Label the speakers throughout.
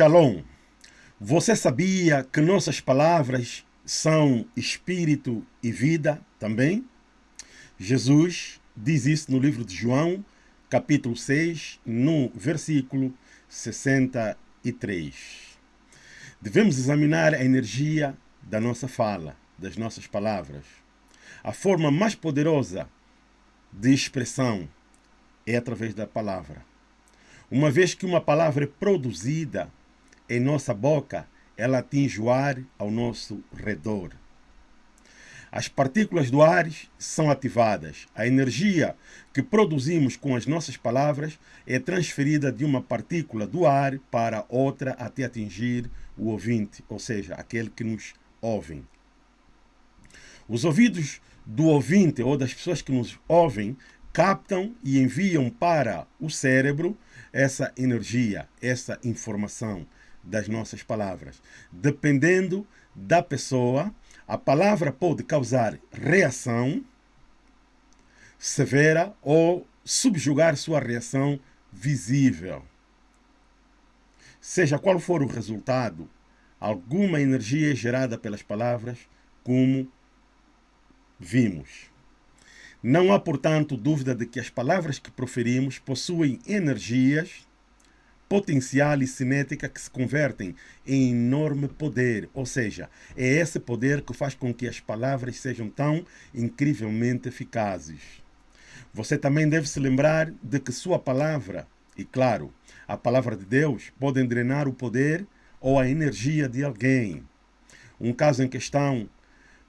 Speaker 1: Shalom. Você sabia que nossas palavras são espírito e vida também? Jesus diz isso no livro de João, capítulo 6, no versículo 63. Devemos examinar a energia da nossa fala, das nossas palavras. A forma mais poderosa de expressão é através da palavra. Uma vez que uma palavra é produzida em nossa boca, ela atinge o ar ao nosso redor. As partículas do ar são ativadas. A energia que produzimos com as nossas palavras é transferida de uma partícula do ar para outra até atingir o ouvinte, ou seja, aquele que nos ouve. Os ouvidos do ouvinte ou das pessoas que nos ouvem captam e enviam para o cérebro essa energia, essa informação das nossas palavras. Dependendo da pessoa, a palavra pode causar reação severa ou subjugar sua reação visível. Seja qual for o resultado, alguma energia é gerada pelas palavras, como vimos. Não há, portanto, dúvida de que as palavras que proferimos possuem energias, potencial e cinética que se convertem em enorme poder. Ou seja, é esse poder que faz com que as palavras sejam tão incrivelmente eficazes. Você também deve se lembrar de que sua palavra, e claro, a palavra de Deus, podem drenar o poder ou a energia de alguém. Um caso em questão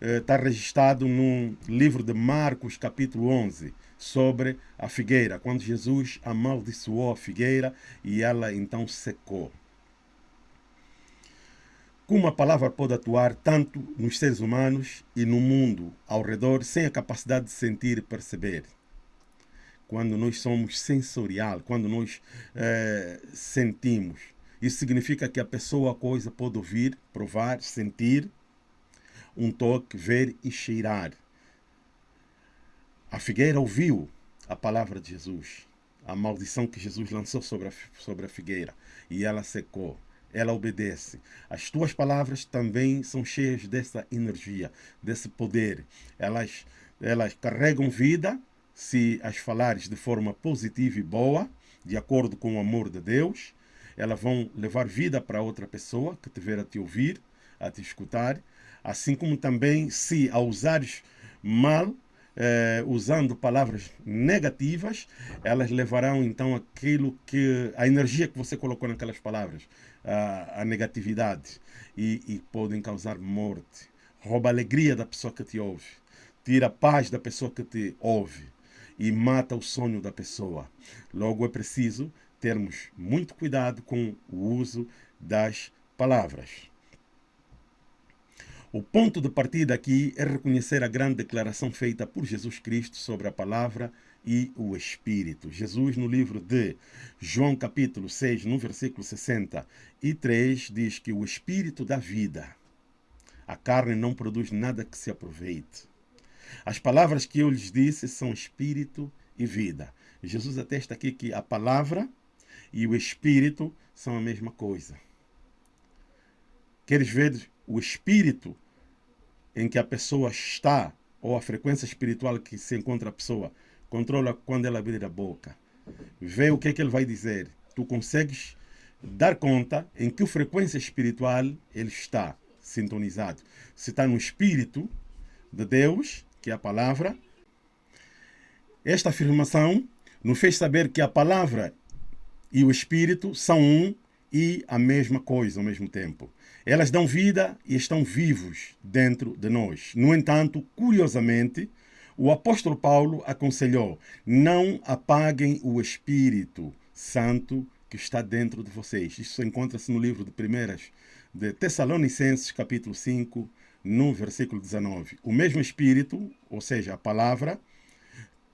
Speaker 1: está eh, registrado no livro de Marcos, capítulo 11, sobre a figueira, quando Jesus amaldiçoou a figueira e ela então secou. Como a palavra pode atuar tanto nos seres humanos e no mundo ao redor sem a capacidade de sentir e perceber? Quando nós somos sensorial, quando nós é, sentimos, isso significa que a pessoa, a coisa, pode ouvir, provar, sentir, um toque, ver e cheirar. A figueira ouviu a palavra de Jesus, a maldição que Jesus lançou sobre a, sobre a figueira, e ela secou. Ela obedece. As tuas palavras também são cheias dessa energia, desse poder. Elas, elas carregam vida se as falares de forma positiva e boa, de acordo com o amor de Deus. Elas vão levar vida para outra pessoa que tiver a te ouvir, a te escutar assim como também se a usares mal, eh, usando palavras negativas, elas levarão então aquilo que a energia que você colocou naquelas palavras, a, a negatividade, e, e podem causar morte. Rouba a alegria da pessoa que te ouve, tira a paz da pessoa que te ouve e mata o sonho da pessoa. Logo é preciso termos muito cuidado com o uso das palavras. O ponto de partida aqui é reconhecer a grande declaração feita por Jesus Cristo sobre a palavra e o Espírito. Jesus, no livro de João, capítulo 6, no versículo 63, diz que o Espírito dá vida. A carne não produz nada que se aproveite. As palavras que eu lhes disse são Espírito e vida. Jesus atesta aqui que a palavra e o Espírito são a mesma coisa. Queres ver o espírito em que a pessoa está, ou a frequência espiritual que se encontra a pessoa, controla quando ela abrir a boca. Vê o que é que ele vai dizer. Tu consegues dar conta em que frequência espiritual ele está sintonizado. Se está no espírito de Deus, que é a palavra, esta afirmação nos fez saber que a palavra e o espírito são um e a mesma coisa ao mesmo tempo. Elas dão vida e estão vivos dentro de nós. No entanto, curiosamente, o apóstolo Paulo aconselhou: não apaguem o Espírito Santo que está dentro de vocês. Isso encontra-se no livro de Primeiras de Tessalonicenses, capítulo 5, no versículo 19. O mesmo Espírito, ou seja, a palavra,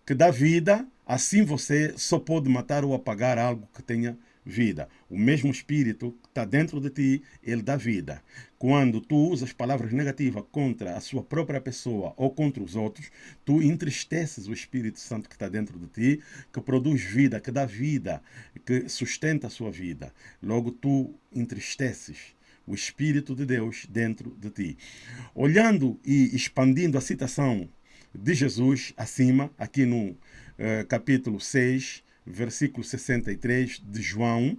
Speaker 1: que dá vida, assim você só pode matar ou apagar algo que tenha vida. O mesmo Espírito que está dentro de ti, ele dá vida. Quando tu usas palavras negativas contra a sua própria pessoa ou contra os outros, tu entristeces o Espírito Santo que está dentro de ti, que produz vida, que dá vida, que sustenta a sua vida. Logo, tu entristeces o Espírito de Deus dentro de ti. Olhando e expandindo a citação de Jesus acima, aqui no uh, capítulo 6, versículo 63 de João,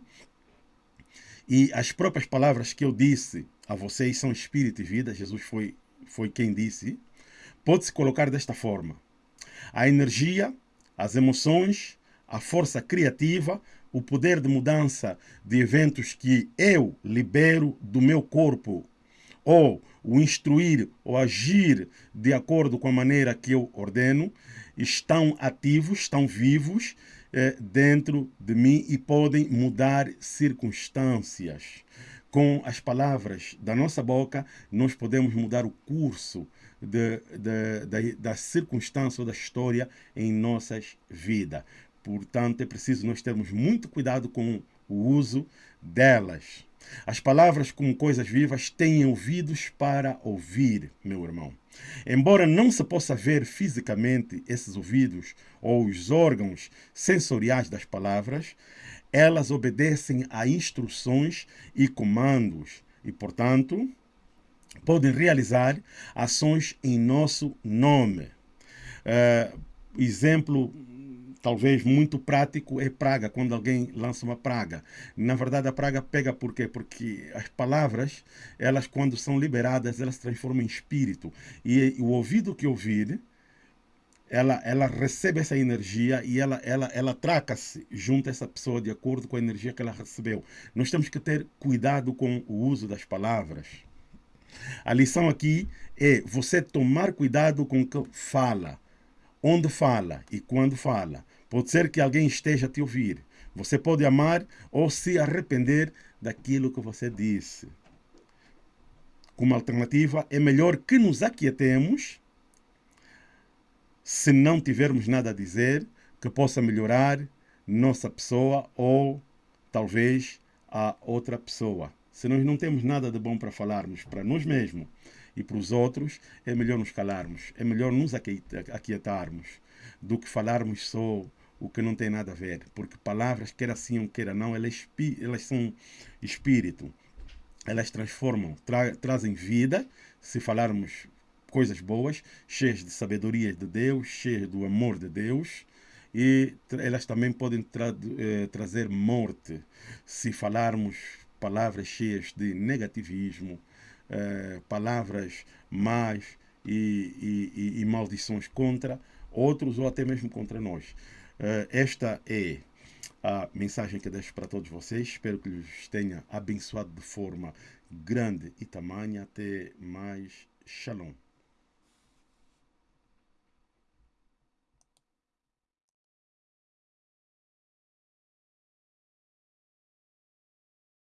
Speaker 1: e as próprias palavras que eu disse a vocês são espírito e vida, Jesus foi, foi quem disse, pode-se colocar desta forma. A energia, as emoções, a força criativa, o poder de mudança de eventos que eu libero do meu corpo, ou o instruir ou agir de acordo com a maneira que eu ordeno, estão ativos, estão vivos eh, dentro de mim e podem mudar circunstâncias. Com as palavras da nossa boca, nós podemos mudar o curso de, de, de, da circunstância ou da história em nossas vidas. Portanto, é preciso nós termos muito cuidado com o uso delas. As palavras como coisas vivas têm ouvidos para ouvir, meu irmão. Embora não se possa ver fisicamente esses ouvidos ou os órgãos sensoriais das palavras, elas obedecem a instruções e comandos e, portanto, podem realizar ações em nosso nome. Uh, exemplo talvez muito prático é praga, quando alguém lança uma praga. Na verdade, a praga pega por quê? Porque as palavras, elas quando são liberadas, elas transformam em espírito. E o ouvido que ouvir, ela, ela recebe essa energia e ela, ela, ela traca-se junto a essa pessoa de acordo com a energia que ela recebeu. Nós temos que ter cuidado com o uso das palavras. A lição aqui é você tomar cuidado com o que fala onde fala e quando fala. Pode ser que alguém esteja a te ouvir. Você pode amar ou se arrepender daquilo que você disse. Como alternativa, é melhor que nos aquietemos se não tivermos nada a dizer que possa melhorar nossa pessoa ou talvez a outra pessoa. Se nós não temos nada de bom para falarmos para nós mesmos e para os outros, é melhor nos calarmos, é melhor nos aquietarmos do que falarmos só o que não tem nada a ver. Porque palavras, quer assim ou quer não, elas, elas são espírito. Elas transformam, tra trazem vida, se falarmos coisas boas, cheias de sabedoria de Deus, cheias do amor de Deus, e elas também podem tra eh, trazer morte se falarmos palavras cheias de negativismo, eh, palavras más e, e, e, maldições contra outros ou até mesmo contra nós. Eh, esta é a mensagem que deixo para todos vocês. Espero que lhes tenha abençoado de forma grande e tamanha. Até mais. Shalom.